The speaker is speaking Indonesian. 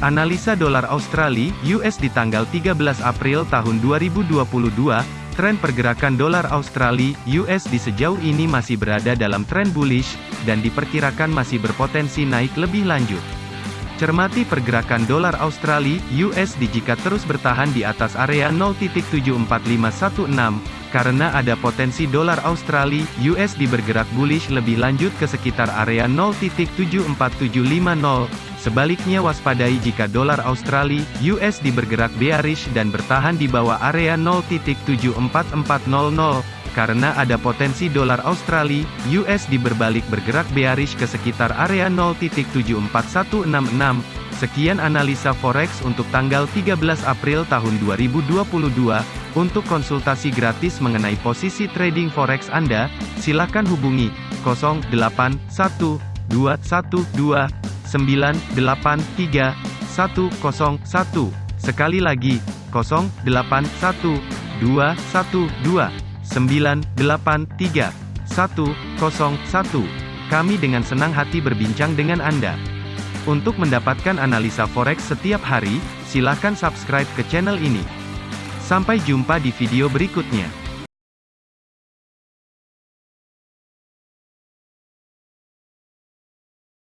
Analisa dolar Australia US di tanggal 13 April tahun 2022, tren pergerakan dolar Australia US di sejauh ini masih berada dalam tren bullish dan diperkirakan masih berpotensi naik lebih lanjut. Cermati pergerakan dolar Australia USD jika terus bertahan di atas area 0.74516 karena ada potensi dolar Australia USD bergerak bullish lebih lanjut ke sekitar area 0.74750. Sebaliknya waspadai jika dolar Australia USD bergerak bearish dan bertahan di bawah area 0.74400 karena ada potensi dolar Australia, USD berbalik bergerak bearish ke sekitar area 0.74166. Sekian analisa forex untuk tanggal 13 April tahun 2022. Untuk konsultasi gratis mengenai posisi trading forex Anda, silakan hubungi 081212983101. Sekali lagi, 081212 983 101. Kami dengan senang hati berbincang dengan Anda. Untuk mendapatkan analisa forex setiap hari, silakan subscribe ke channel ini. Sampai jumpa di video berikutnya.